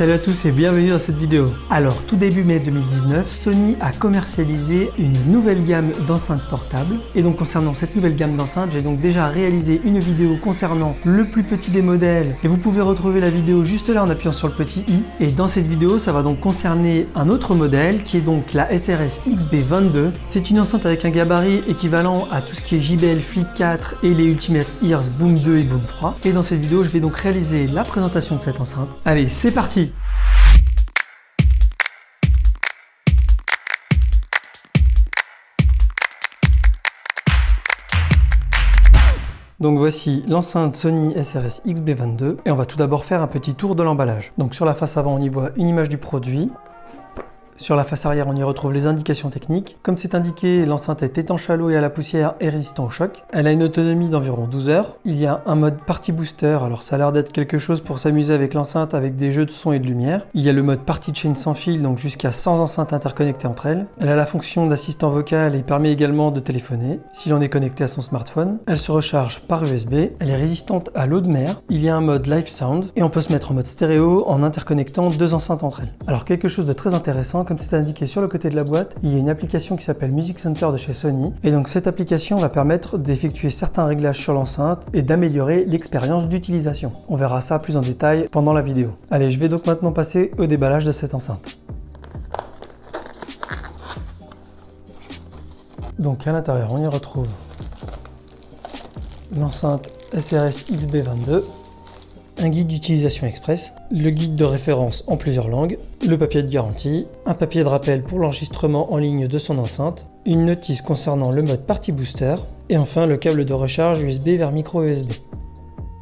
Salut à tous et bienvenue dans cette vidéo. Alors tout début mai 2019, Sony a commercialisé une nouvelle gamme d'enceintes portables. Et donc concernant cette nouvelle gamme d'enceintes, j'ai donc déjà réalisé une vidéo concernant le plus petit des modèles. Et vous pouvez retrouver la vidéo juste là en appuyant sur le petit i. Et dans cette vidéo, ça va donc concerner un autre modèle qui est donc la SRS XB22. C'est une enceinte avec un gabarit équivalent à tout ce qui est JBL Flip 4 et les Ultimate Ears Boom 2 et Boom 3. Et dans cette vidéo, je vais donc réaliser la présentation de cette enceinte. Allez, c'est parti Donc voici l'enceinte Sony SRS XB22 et on va tout d'abord faire un petit tour de l'emballage. Donc sur la face avant on y voit une image du produit, sur la face arrière, on y retrouve les indications techniques. Comme c'est indiqué, l'enceinte est étanche à l'eau et à la poussière et résistant au choc. Elle a une autonomie d'environ 12 heures. Il y a un mode party booster, alors ça a l'air d'être quelque chose pour s'amuser avec l'enceinte avec des jeux de son et de lumière. Il y a le mode party chain sans fil, donc jusqu'à 100 enceintes interconnectées entre elles. Elle a la fonction d'assistant vocal et permet également de téléphoner si l'on est connecté à son smartphone. Elle se recharge par USB. Elle est résistante à l'eau de mer. Il y a un mode live sound et on peut se mettre en mode stéréo en interconnectant deux enceintes entre elles. Alors quelque chose de très intéressant, comme c'est indiqué sur le côté de la boîte, il y a une application qui s'appelle Music Center de chez Sony. Et donc cette application va permettre d'effectuer certains réglages sur l'enceinte et d'améliorer l'expérience d'utilisation. On verra ça plus en détail pendant la vidéo. Allez, je vais donc maintenant passer au déballage de cette enceinte. Donc à l'intérieur, on y retrouve l'enceinte SRS XB22 un guide d'utilisation express, le guide de référence en plusieurs langues, le papier de garantie, un papier de rappel pour l'enregistrement en ligne de son enceinte, une notice concernant le mode Party Booster, et enfin le câble de recharge USB vers micro USB.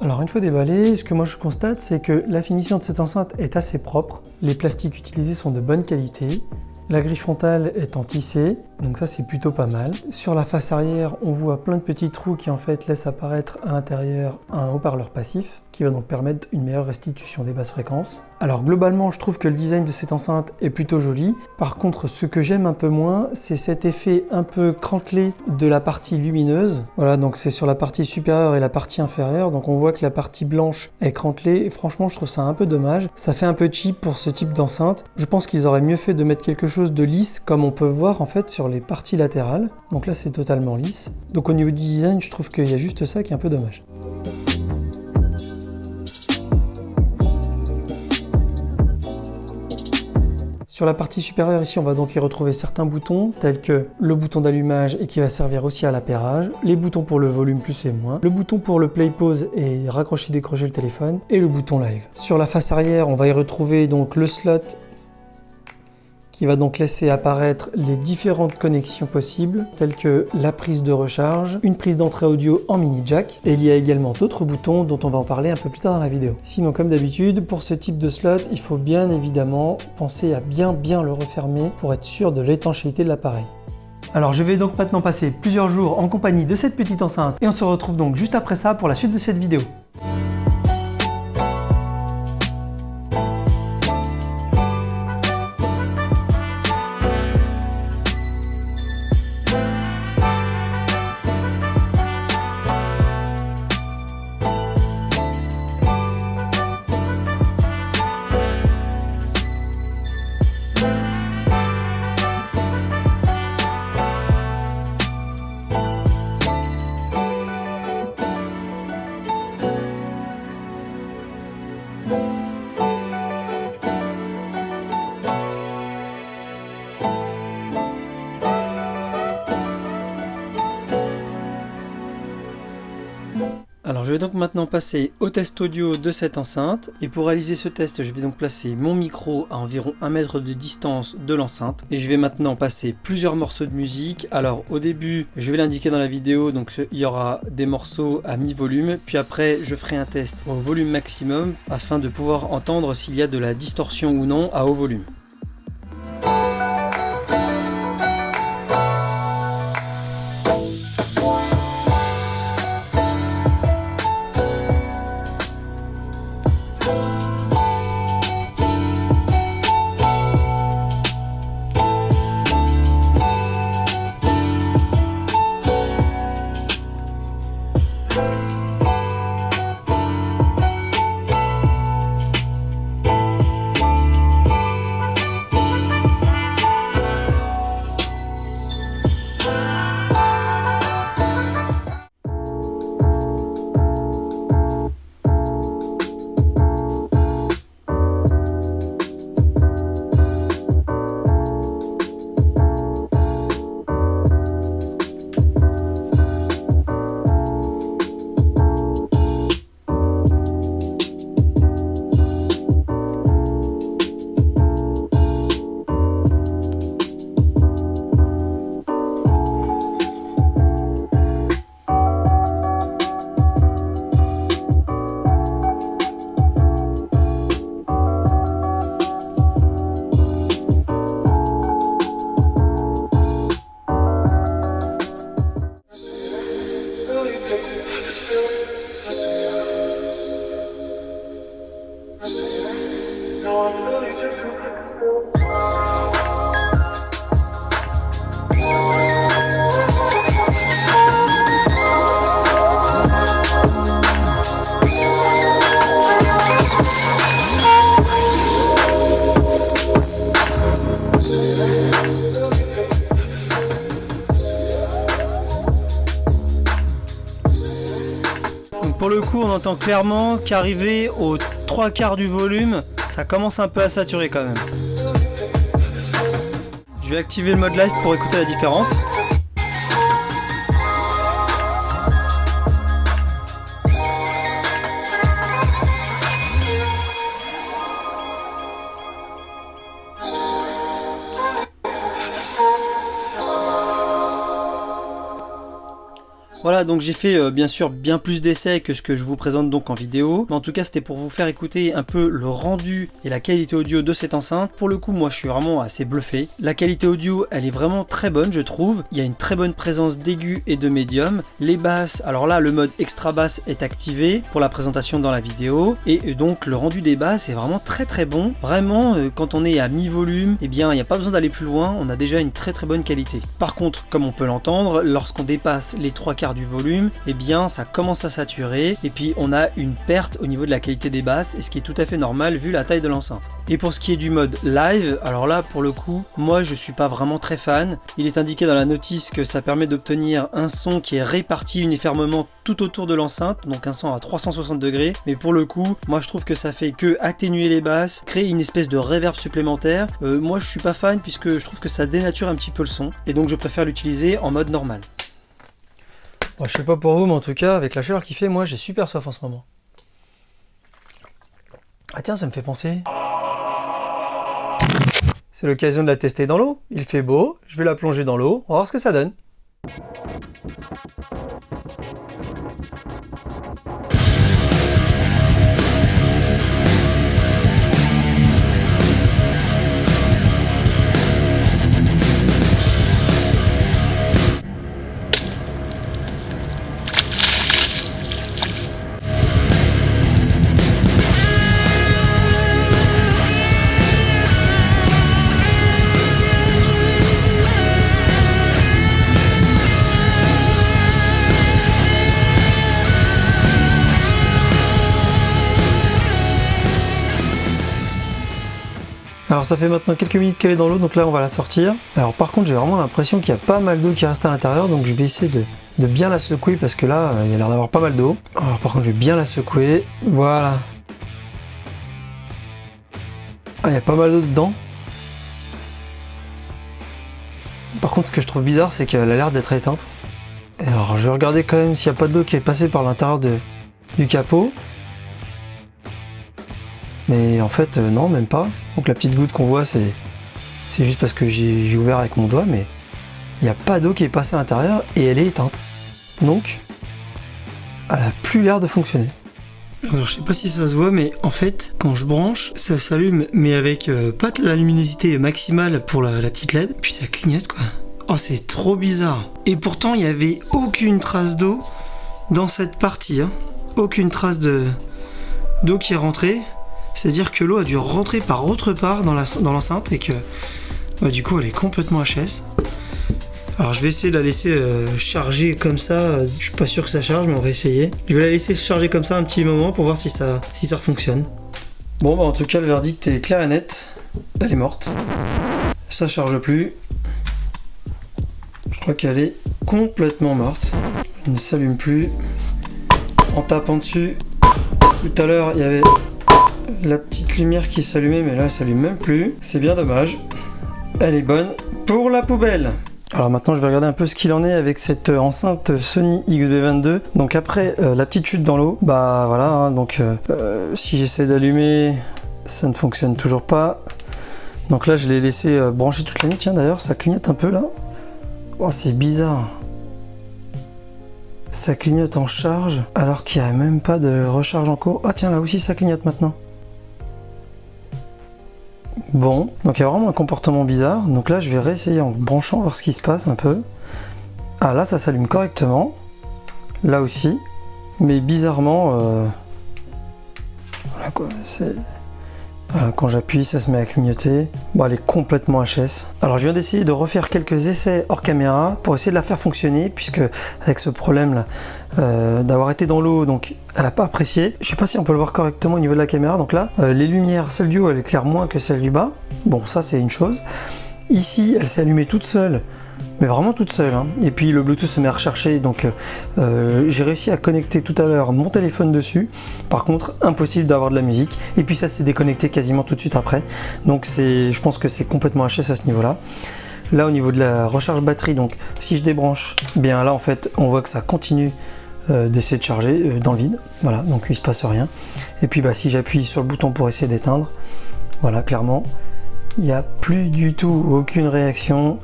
Alors une fois déballé, ce que moi je constate c'est que la finition de cette enceinte est assez propre, les plastiques utilisés sont de bonne qualité, la grille frontale est en tissé, donc ça c'est plutôt pas mal. Sur la face arrière, on voit plein de petits trous qui en fait laissent apparaître à l'intérieur un haut-parleur passif qui va donc permettre une meilleure restitution des basses fréquences. Alors globalement, je trouve que le design de cette enceinte est plutôt joli. Par contre, ce que j'aime un peu moins, c'est cet effet un peu crantelé de la partie lumineuse. Voilà, donc c'est sur la partie supérieure et la partie inférieure. Donc on voit que la partie blanche est crantelée franchement, je trouve ça un peu dommage. Ça fait un peu cheap pour ce type d'enceinte. Je pense qu'ils auraient mieux fait de mettre quelque chose de lisse comme on peut voir en fait sur les parties latérales. Donc là, c'est totalement lisse. Donc au niveau du design, je trouve qu'il y a juste ça qui est un peu dommage. Sur la partie supérieure ici, on va donc y retrouver certains boutons tels que le bouton d'allumage et qui va servir aussi à l'appairage, les boutons pour le volume plus et moins, le bouton pour le play pause et raccrocher décrocher le téléphone et le bouton live. Sur la face arrière, on va y retrouver donc le slot qui va donc laisser apparaître les différentes connexions possibles, telles que la prise de recharge, une prise d'entrée audio en mini jack, et il y a également d'autres boutons dont on va en parler un peu plus tard dans la vidéo. Sinon, comme d'habitude, pour ce type de slot, il faut bien évidemment penser à bien bien le refermer pour être sûr de l'étanchéité de l'appareil. Alors je vais donc maintenant passer plusieurs jours en compagnie de cette petite enceinte et on se retrouve donc juste après ça pour la suite de cette vidéo. Vais donc maintenant passer au test audio de cette enceinte et pour réaliser ce test je vais donc placer mon micro à environ 1 mètre de distance de l'enceinte et je vais maintenant passer plusieurs morceaux de musique. Alors au début je vais l'indiquer dans la vidéo donc il y aura des morceaux à mi-volume puis après je ferai un test au volume maximum afin de pouvoir entendre s'il y a de la distorsion ou non à haut volume. On entend clairement qu'arrivé aux trois quarts du volume, ça commence un peu à saturer quand même. Je vais activer le mode live pour écouter la différence. Voilà, donc j'ai fait euh, bien sûr bien plus d'essais que ce que je vous présente donc en vidéo. Mais en tout cas, c'était pour vous faire écouter un peu le rendu et la qualité audio de cette enceinte. Pour le coup, moi, je suis vraiment assez bluffé. La qualité audio, elle est vraiment très bonne, je trouve. Il y a une très bonne présence d'aigus et de médium. Les basses, alors là, le mode extra basse est activé pour la présentation dans la vidéo. Et euh, donc, le rendu des basses est vraiment très très bon. Vraiment, euh, quand on est à mi-volume, eh bien, il n'y a pas besoin d'aller plus loin. On a déjà une très très bonne qualité. Par contre, comme on peut l'entendre, lorsqu'on dépasse les trois quarts du volume, eh bien ça commence à saturer et puis on a une perte au niveau de la qualité des basses et ce qui est tout à fait normal vu la taille de l'enceinte. Et pour ce qui est du mode live, alors là pour le coup, moi je suis pas vraiment très fan. Il est indiqué dans la notice que ça permet d'obtenir un son qui est réparti uniformément tout autour de l'enceinte, donc un son à 360 degrés, mais pour le coup, moi je trouve que ça fait que atténuer les basses, créer une espèce de reverb supplémentaire. Euh, moi je suis pas fan puisque je trouve que ça dénature un petit peu le son, et donc je préfère l'utiliser en mode normal je sais pas pour vous, mais en tout cas, avec la chaleur qu'il fait, moi j'ai super soif en ce moment. Ah tiens, ça me fait penser. C'est l'occasion de la tester dans l'eau. Il fait beau, je vais la plonger dans l'eau, on va voir ce que ça donne. Alors ça fait maintenant quelques minutes qu'elle est dans l'eau, donc là on va la sortir. Alors par contre j'ai vraiment l'impression qu'il y a pas mal d'eau qui reste à l'intérieur, donc je vais essayer de, bien la secouer parce que là il y a l'air d'avoir pas mal d'eau. Alors par contre je vais bien la secouer, voilà. Ah il y a pas mal d'eau dedans. Par contre ce que je trouve bizarre c'est qu'elle a l'air d'être éteinte. Alors je vais regarder quand même s'il n'y a pas d'eau qui est passée par l'intérieur du capot. Mais en fait, euh, non, même pas. Donc la petite goutte qu'on voit, c'est juste parce que j'ai ouvert avec mon doigt, mais il n'y a pas d'eau qui est passée à l'intérieur et elle est éteinte. Donc, elle a plus l'air de fonctionner. Alors je sais pas si ça se voit mais en fait quand je branche ça s'allume mais avec euh, pas la luminosité maximale pour la, petite LED puis ça clignote quoi. Oh c'est trop bizarre. Et pourtant il n'y avait aucune trace d'eau dans cette partie. Hein. Aucune trace d'eau qui est rentrée. C'est-à-dire que l'eau a dû rentrer par autre part dans l'enceinte dans et que bah, du coup elle est complètement HS. Alors je vais essayer de la laisser euh, charger comme ça, je suis pas sûr que ça charge mais on va essayer. Je vais la laisser charger comme ça un petit moment pour voir si ça, si ça fonctionne. Bon bah en tout cas le verdict est clair et net, elle est morte. Ça charge plus. Je crois qu'elle est complètement morte. Elle ne s'allume plus. En tapant dessus, tout à l'heure il y avait la petite lumière qui s'allumait, mais là, elle s'allume même plus. C'est bien dommage. Elle est bonne pour la poubelle. Alors maintenant je vais regarder un peu ce qu'il en est avec cette euh, enceinte Sony XB22. Donc après euh, la petite chute dans l'eau, bah voilà, hein, donc euh, si j'essaie d'allumer, ça ne fonctionne toujours pas. Donc là je l'ai laissé brancher toute la nuit, tiens d'ailleurs ça clignote un peu là. Oh c'est bizarre. Ça clignote en charge alors qu'il n'y a même pas de recharge en cours. Ah tiens là aussi ça clignote maintenant. Bon, donc il y a vraiment un comportement bizarre. Donc là, je vais réessayer en branchant, voir ce qui se passe un peu. Ah là, ça s'allume correctement. Là aussi. Mais bizarrement, euh... voilà quoi, c'est... Euh, quand j'appuie, ça se met à clignoter. Bon, elle est complètement HS. Alors, je viens d'essayer de refaire quelques essais hors caméra pour essayer de la faire fonctionner, puisque avec ce problème-là, euh, d'avoir été dans l'eau, donc elle n'a pas apprécié. Je sais pas si on peut le voir correctement au niveau de la caméra. Donc là, euh, les lumières, celle du haut, elle éclaire moins que celle du bas. Bon, ça, c'est une chose. Ici, elle s'est allumée toute seule, mais vraiment toute seule. hein. Et puis le Bluetooth se met à rechercher, donc euh, j'ai réussi à connecter tout à l'heure mon téléphone dessus. Par contre, impossible d'avoir de la musique. Et puis ça s'est déconnecté quasiment tout de suite après. Donc je pense que c'est complètement HS à ce niveau-là. Là au niveau de la recharge batterie, donc si je débranche, bien là en fait on voit que ça continue euh, d'essayer de charger euh, dans le vide. Voilà, donc il se passe rien. Et puis bah si j'appuie sur le bouton pour essayer d'éteindre, voilà clairement, il n'y a plus du tout aucune réaction.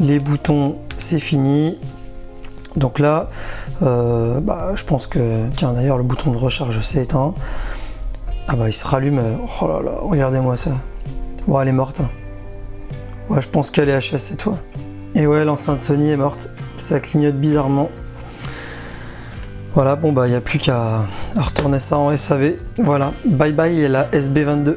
Les boutons c'est fini. Donc là, euh, bah, je pense que, tiens d'ailleurs le bouton de recharge s'est éteint. Ah bah il se rallume, oh là là, regardez-moi ça. Bon elle est morte. Ouais je pense qu'elle est HS cette fois. Et ouais l'enceinte Sony est morte, ça clignote bizarrement. Voilà bon bah il n'y a plus qu'à retourner ça en SAV. Voilà, bye bye la SB22.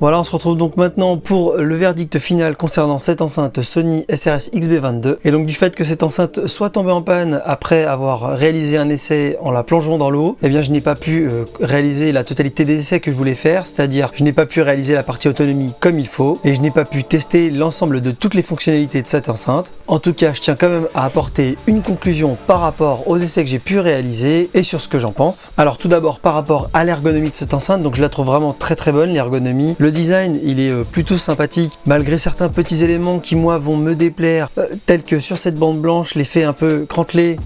Voilà, on se retrouve donc maintenant pour le verdict final concernant cette enceinte Sony SRS XB22. Et donc du fait que cette enceinte soit tombée en panne après avoir réalisé un essai en la plongeant dans l'eau, eh bien je n'ai pas pu euh, réaliser la totalité des essais que je voulais faire, c'est-à-dire je n'ai pas pu réaliser la partie autonomie comme il faut et je n'ai pas pu tester l'ensemble de toutes les fonctionnalités de cette enceinte. En tout cas, je tiens quand même à apporter une conclusion par rapport aux essais que j'ai pu réaliser et sur ce que j'en pense. Alors tout d'abord par rapport à l'ergonomie de cette enceinte, donc je la trouve vraiment très très bonne l'ergonomie. Le design, il est euh, plutôt sympathique, malgré certains petits éléments qui, moi, vont me déplaire, euh, tels que sur cette bande blanche, l'effet un peu crantelé.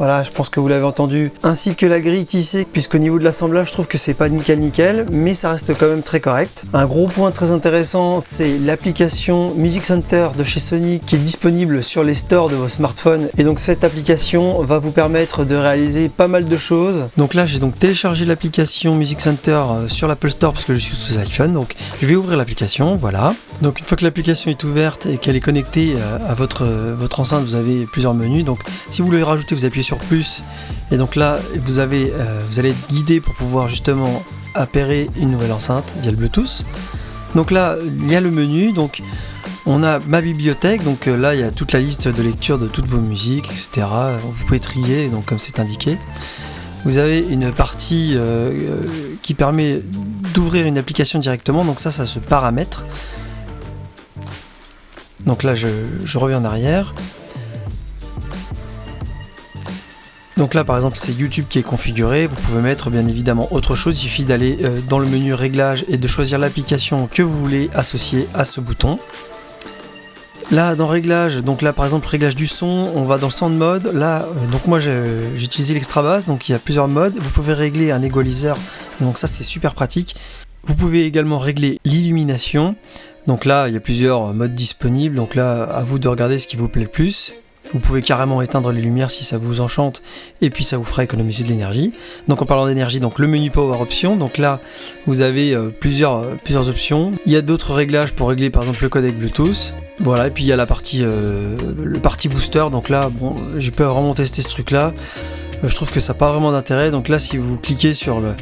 Voilà, je pense que vous l'avez entendu, ainsi que la grille tissée, puisqu'au niveau de l'assemblage, je trouve que c'est pas nickel nickel, mais ça reste quand même très correct. Un gros point très intéressant, c'est l'application Music Center de chez Sony qui est disponible sur les stores de vos smartphones. Et donc cette application va vous permettre de réaliser pas mal de choses. Donc là, j'ai donc téléchargé l'application Music Center euh, sur l'Apple Store parce que je suis sous iPhone. Donc je vais ouvrir l'application, voilà. Donc une fois que l'application est ouverte et qu'elle est connectée euh, à votre, euh, votre enceinte, vous avez plusieurs menus. Donc si vous voulez rajouter, vous appuyez sur plus. Et donc là, vous, avez, euh, vous allez être guidé pour pouvoir justement appairer une nouvelle enceinte via le Bluetooth. Donc là, il y a le menu. Donc on a ma bibliothèque. Donc euh, là, il y a toute la liste de lecture de toutes vos musiques, etc. Vous pouvez trier, donc comme c'est indiqué. Vous avez une partie euh, qui permet d'ouvrir une application directement. Donc ça, ça se paramètre. Donc là, je reviens en arrière. Donc là par exemple c'est YouTube qui est configuré, vous pouvez mettre bien évidemment autre chose, il suffit d'aller euh, dans le menu réglages et de choisir l'application que vous voulez associer à ce bouton. Là dans réglages, donc là par exemple réglage du son, on va dans sound mode, là euh, donc moi j'ai utilisé l'extra bass, donc il y a plusieurs modes, vous pouvez régler un égaliseur, donc ça c'est super pratique. Vous pouvez également régler l'illumination, donc là il y a plusieurs modes disponibles, donc là à vous de regarder ce qui vous plaît le plus. Vous pouvez carrément éteindre les lumières si ça vous enchante et puis ça vous fera économiser de l'énergie. Donc en parlant d'énergie, donc le menu Power Options, donc là vous avez euh, plusieurs, euh, plusieurs options. Il y a d'autres réglages pour régler par exemple le codec Bluetooth. Voilà, et puis il y a la partie, euh, le booster, donc là bon, j'ai pas vraiment testé ce truc là. je trouve que ça n'a pas vraiment d'intérêt. Donc là si vous cliquez sur le,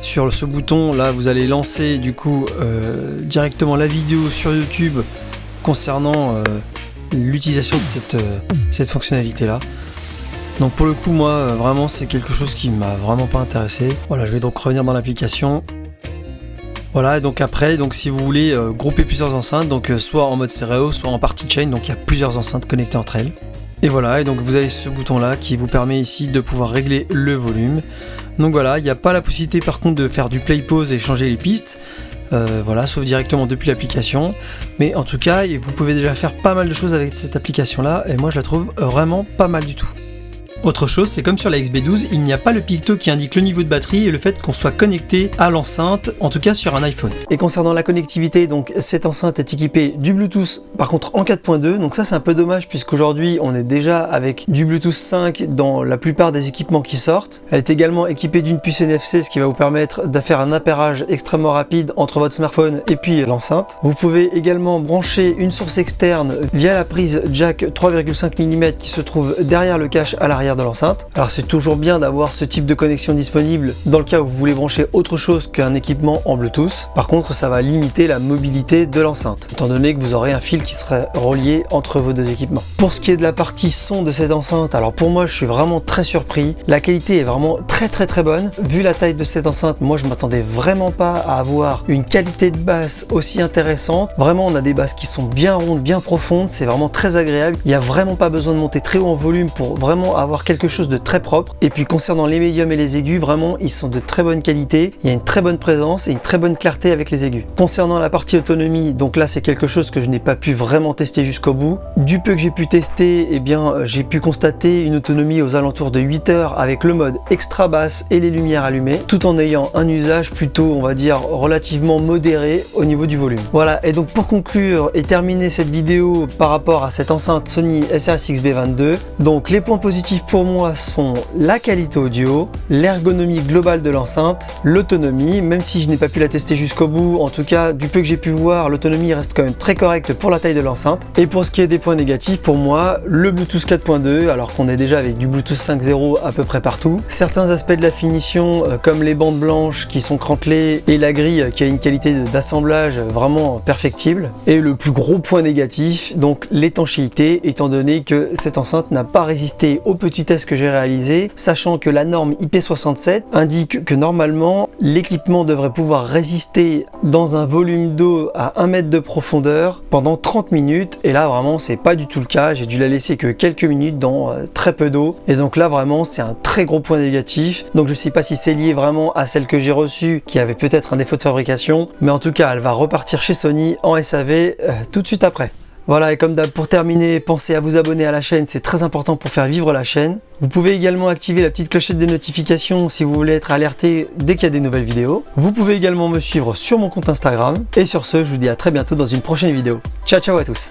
sur ce bouton, là vous allez lancer du coup directement la vidéo sur YouTube concernant l'utilisation de cette, euh, cette fonctionnalité là. Donc pour le coup moi euh, vraiment c'est quelque chose qui m'a vraiment pas intéressé. Voilà je vais donc revenir dans l'application. Voilà et donc après donc si vous voulez euh, grouper plusieurs enceintes donc soit en mode stéréo soit en party chain donc il y a plusieurs enceintes connectées entre elles. Et voilà et donc vous avez ce bouton là qui vous permet ici de pouvoir régler le volume. Donc voilà il n'y a pas la possibilité par contre de faire du play pause et changer les pistes. Euh, voilà, sauf directement depuis l'application. Mais en tout cas, vous pouvez déjà faire pas mal de choses avec cette application-là, et moi je la trouve vraiment pas mal du tout. Autre chose, c'est comme sur la XB12, il n'y a pas le picto qui indique le niveau de batterie et le fait qu'on soit connecté à l'enceinte, en tout cas sur un iPhone. Et concernant la connectivité, donc cette enceinte est équipée du Bluetooth, par contre en 4.2, donc ça c'est un peu dommage puisqu'aujourd'hui on est déjà avec du Bluetooth 5 dans la plupart des équipements qui sortent. Elle est également équipée d'une puce NFC, ce qui va vous permettre de faire un appairage extrêmement rapide entre votre smartphone et puis l'enceinte. Vous pouvez également brancher une source externe via la prise jack 3,5 mm qui se trouve derrière le cache à l'arrière de l'enceinte. Alors c'est toujours bien d'avoir ce type de connexion disponible dans le cas où vous voulez brancher autre chose qu'un équipement en Bluetooth. Par contre, ça va limiter la mobilité de l'enceinte, étant donné que vous aurez un fil qui serait relié entre vos deux équipements. Pour ce qui est de la partie son de cette enceinte, alors pour moi, je suis vraiment très surpris. La qualité est vraiment très très très bonne. Vu la taille de cette enceinte, moi je m'attendais vraiment pas à avoir une qualité de basse aussi intéressante. Vraiment, on a des basses qui sont bien rondes, bien profondes. C'est vraiment très agréable. Il n'y a vraiment pas besoin de monter très haut en volume pour vraiment avoir quelque chose de très propre. Et puis concernant les médiums et les aigus, vraiment, ils sont de très bonne qualité. Il y a une très bonne présence et une très bonne clarté avec les aigus. Concernant la partie autonomie, donc là c'est quelque chose que je n'ai pas pu vraiment tester jusqu'au bout. Du peu que j'ai pu tester, eh bien j'ai pu constater une autonomie aux alentours de 8 heures avec le mode extra basse et les lumières allumées, tout en ayant un usage plutôt, on va dire, relativement modéré au niveau du volume. Voilà, et donc pour conclure et terminer cette vidéo par rapport à cette enceinte Sony SRS-XB22, donc les points positifs pour moi sont la qualité audio, l'ergonomie globale de l'enceinte, l'autonomie, même si je n'ai pas pu la tester jusqu'au bout, en tout cas du peu que j'ai pu voir, l'autonomie reste quand même très correcte pour la taille de l'enceinte. Et pour ce qui est des points négatifs, pour moi, le Bluetooth 4.2, alors qu'on est déjà avec du Bluetooth 5.0 à peu près partout. Certains aspects de la finition, euh, comme les bandes blanches qui sont crantelées et la grille qui a une qualité d'assemblage vraiment perfectible. Et le plus gros point négatif, donc l'étanchéité, étant donné que cette enceinte n'a pas résisté au que j'ai réalisé, sachant que la norme IP67 indique que normalement l'équipement devrait pouvoir résister dans un volume d'eau à 1 mètre de profondeur pendant 30 minutes. Et là vraiment c'est pas du tout le cas. J'ai dû la laisser que quelques minutes dans euh, très peu d'eau. Et donc là vraiment c'est un très gros point négatif. Donc je sais pas si c'est lié vraiment à celle que j'ai reçue qui avait peut-être un défaut de fabrication. Mais en tout cas elle va repartir chez Sony en SAV euh, tout de suite après voilà, et comme d'hab, pour terminer, pensez à vous abonner à la chaîne, c'est très important pour faire vivre la chaîne. Vous pouvez également activer la petite clochette des notifications si vous voulez être alerté dès qu'il y a des nouvelles vidéos. Vous pouvez également me suivre sur mon compte Instagram. Et sur ce, je vous dis à très bientôt dans une prochaine vidéo. Ciao ciao à tous